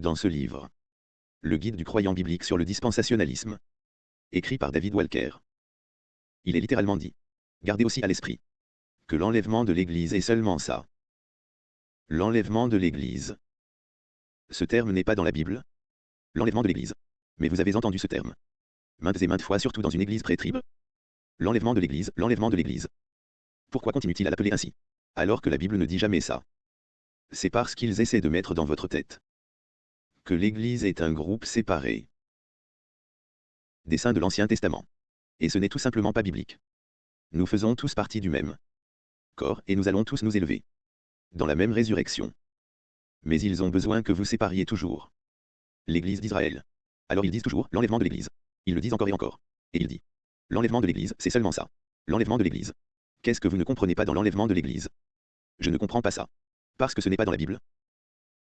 Dans ce livre, le guide du croyant biblique sur le dispensationalisme, écrit par David Walker, il est littéralement dit, gardez aussi à l'esprit, que l'enlèvement de l'Église est seulement ça. L'enlèvement de l'Église. Ce terme n'est pas dans la Bible. L'enlèvement de l'Église. Mais vous avez entendu ce terme. Maintes et maintes fois, surtout dans une Église pré-tribe. L'enlèvement de l'Église, l'enlèvement de l'Église. Pourquoi continue-t-il à l'appeler ainsi? Alors que la Bible ne dit jamais ça. C'est parce qu'ils essaient de mettre dans votre tête que l'Église est un groupe séparé des saints de l'Ancien Testament. Et ce n'est tout simplement pas biblique. Nous faisons tous partie du même corps et nous allons tous nous élever dans la même résurrection. Mais ils ont besoin que vous sépariez toujours l'Église d'Israël. Alors ils disent toujours l'enlèvement de l'Église. Ils le disent encore et encore. Et il dit l'enlèvement de l'Église, c'est seulement ça. L'enlèvement de l'Église. Qu'est-ce que vous ne comprenez pas dans l'enlèvement de l'Église? Je ne comprends pas ça. Parce que ce n'est pas dans la Bible.